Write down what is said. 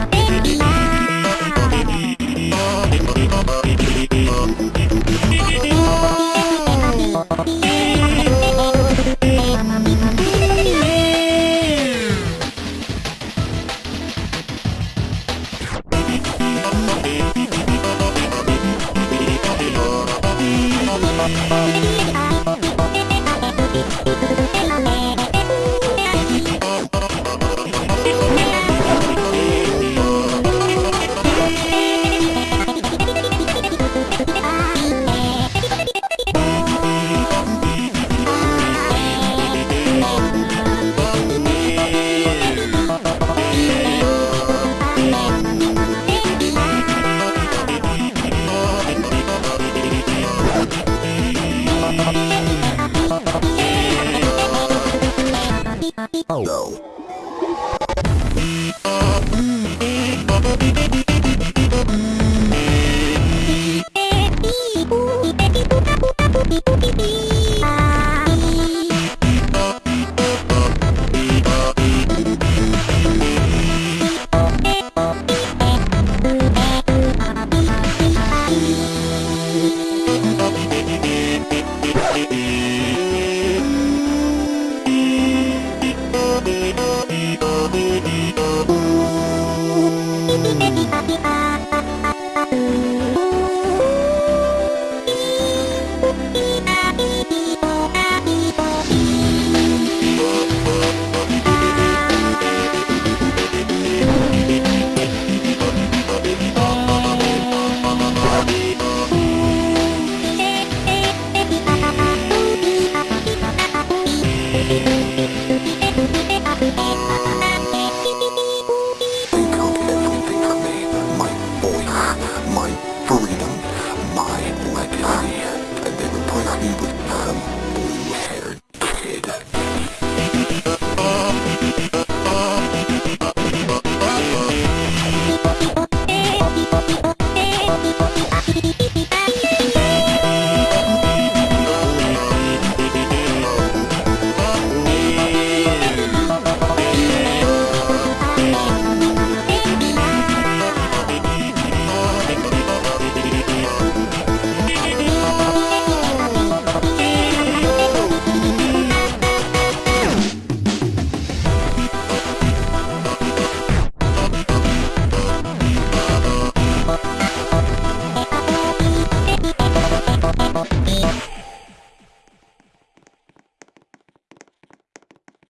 Bye. I'm gonna go get some more. Oh no. bye.